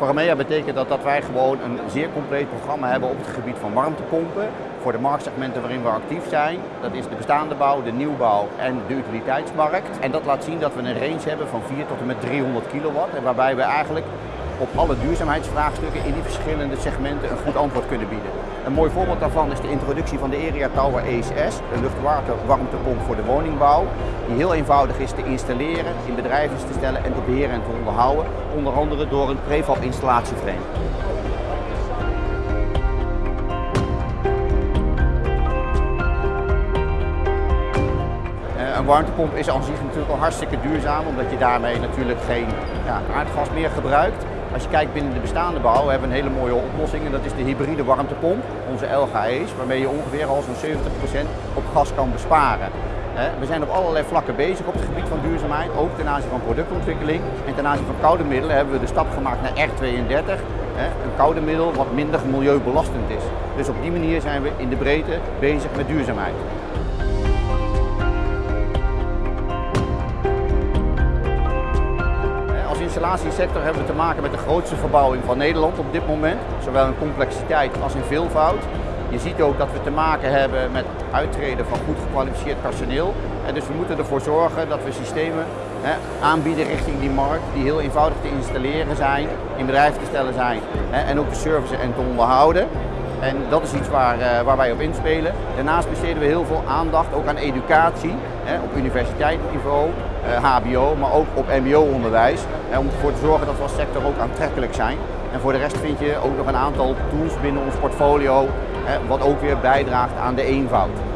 Voor betekent dat dat wij gewoon een zeer compleet programma hebben op het gebied van warmtepompen. Voor de marktsegmenten waarin we actief zijn. Dat is de bestaande bouw, de nieuwbouw en de utiliteitsmarkt. En dat laat zien dat we een range hebben van 4 tot en met 300 kilowatt. En waarbij we eigenlijk op alle duurzaamheidsvraagstukken in die verschillende segmenten een goed antwoord kunnen bieden. Een mooi voorbeeld daarvan is de introductie van de Area Tower ESS, een luchtwarmtepomp voor de woningbouw, die heel eenvoudig is te installeren, in bedrijven te stellen en te beheren en te onderhouden, onder andere door een prefab installatieframe. Eh, een warmtepomp is aan zich natuurlijk al hartstikke duurzaam, omdat je daarmee natuurlijk geen ja, aardgas meer gebruikt. Als je kijkt binnen de bestaande bouw hebben we een hele mooie oplossing en dat is de hybride warmtepomp, onze LGE's, waarmee je ongeveer al zo'n 70% op gas kan besparen. We zijn op allerlei vlakken bezig op het gebied van duurzaamheid, ook ten aanzien van productontwikkeling. En ten aanzien van koude middelen hebben we de stap gemaakt naar R32, een koude middel wat minder milieubelastend is. Dus op die manier zijn we in de breedte bezig met duurzaamheid. Installatiesector hebben we te maken met de grootste verbouwing van Nederland op dit moment. Zowel in complexiteit als in veelvoud. Je ziet ook dat we te maken hebben met uittreden van goed gekwalificeerd personeel. En dus we moeten ervoor zorgen dat we systemen hè, aanbieden richting die markt die heel eenvoudig te installeren zijn, in bedrijf te stellen zijn hè, en ook te servicen en te onderhouden. En dat is iets waar, uh, waar wij op inspelen. Daarnaast besteden we heel veel aandacht ook aan educatie hè, op universiteitsniveau, uh, HBO, maar ook op mbo-onderwijs. Om ervoor te zorgen dat we als sector ook aantrekkelijk zijn. En voor de rest vind je ook nog een aantal tools binnen ons portfolio, hè, wat ook weer bijdraagt aan de eenvoud.